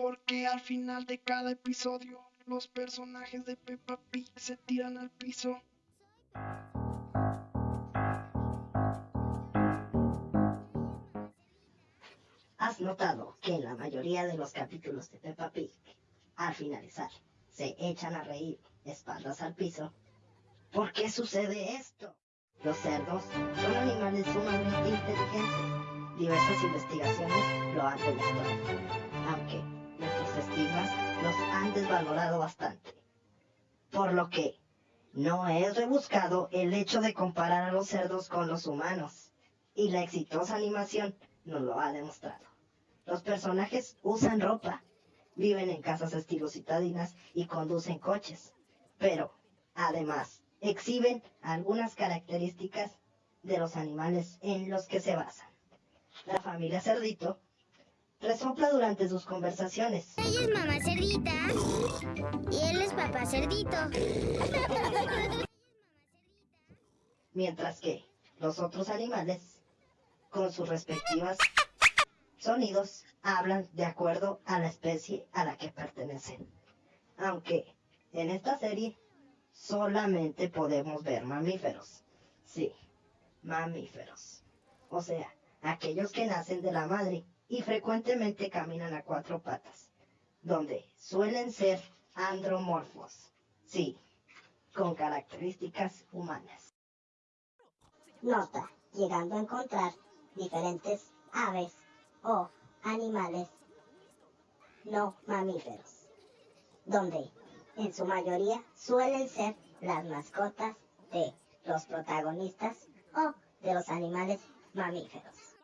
Porque al final de cada episodio, los personajes de Peppa Pig se tiran al piso. ¿Has notado que en la mayoría de los capítulos de Peppa Pig, al finalizar, se echan a reír espaldas al piso? ¿Por qué sucede esto? Los cerdos son animales sumamente inteligentes. Diversas investigaciones lo han demostrado, aunque desvalorado bastante. Por lo que no es rebuscado el hecho de comparar a los cerdos con los humanos, y la exitosa animación nos lo ha demostrado. Los personajes usan ropa, viven en casas estilo citadinas y conducen coches, pero además exhiben algunas características de los animales en los que se basan. La familia Cerdito resopla durante sus conversaciones. Ella es mamá cerdita y él es papá cerdito. Mientras que los otros animales, con sus respectivas sonidos, hablan de acuerdo a la especie a la que pertenecen. Aunque en esta serie solamente podemos ver mamíferos. Sí, mamíferos. O sea, aquellos que nacen de la madre y frecuentemente caminan a cuatro patas, donde suelen ser andromorfos. Sí, con características humanas. Nota, llegando a encontrar diferentes aves o animales no mamíferos, donde en su mayoría suelen ser las mascotas de los protagonistas o de los animales mamíferos.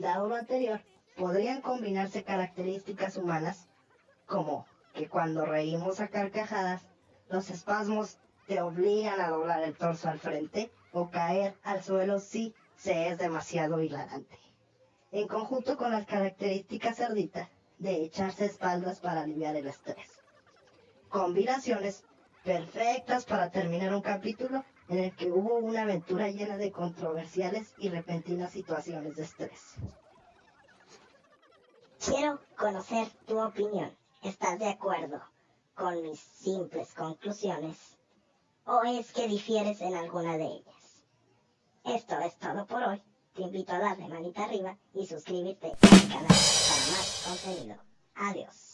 Dado lo anterior, podrían combinarse características humanas como que cuando reímos a carcajadas, los espasmos te obligan a doblar el torso al frente o caer al suelo si se es demasiado hilarante. En conjunto con las características cerditas de echarse espaldas para aliviar el estrés. Combinaciones perfectas para terminar un capítulo en el que hubo una aventura llena de controversiales y repentinas situaciones de estrés. Quiero conocer tu opinión. ¿Estás de acuerdo con mis simples conclusiones? ¿O es que difieres en alguna de ellas? Esto es todo por hoy. Te invito a darle manita arriba y suscribirte al canal para más contenido. Adiós.